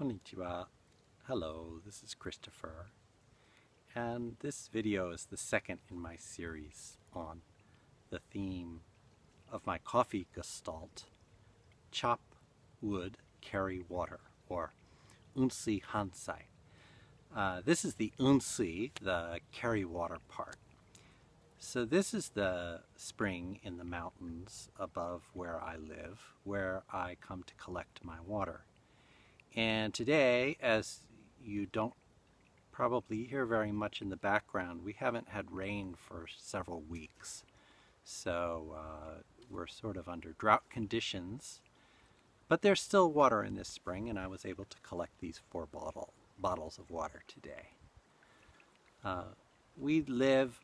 Konnichiwa. Hello, this is Christopher. And this video is the second in my series on the theme of my coffee gestalt, chop wood, carry water, or unsui hansai. Uh, this is the unsui, the carry water part. So this is the spring in the mountains above where I live, where I come to collect my water. And today, as you don't probably hear very much in the background, we haven't had rain for several weeks. So uh, we're sort of under drought conditions. But there's still water in this spring, and I was able to collect these four bottle, bottles of water today. Uh, we live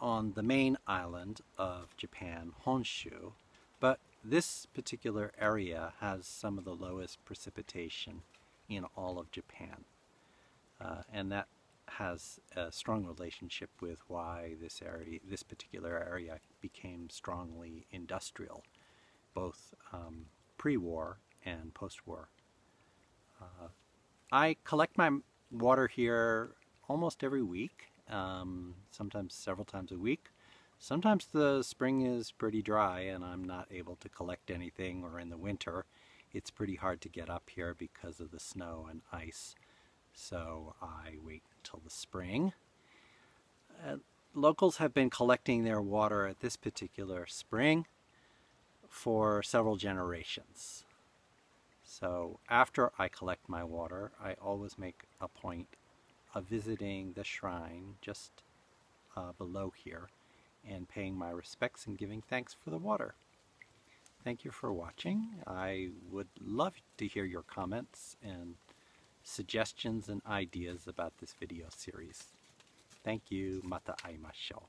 on the main island of Japan, Honshu, but this particular area has some of the lowest precipitation in all of Japan. Uh, and that has a strong relationship with why this area, this particular area became strongly industrial, both um, pre-war and post-war. Uh, I collect my water here almost every week, um, sometimes several times a week. Sometimes the spring is pretty dry and I'm not able to collect anything or in the winter it's pretty hard to get up here because of the snow and ice. So I wait until the spring. Uh, locals have been collecting their water at this particular spring for several generations. So after I collect my water, I always make a point of visiting the shrine just uh, below here and paying my respects and giving thanks for the water. Thank you for watching. I would love to hear your comments and suggestions and ideas about this video series. Thank you. Mata aimashou.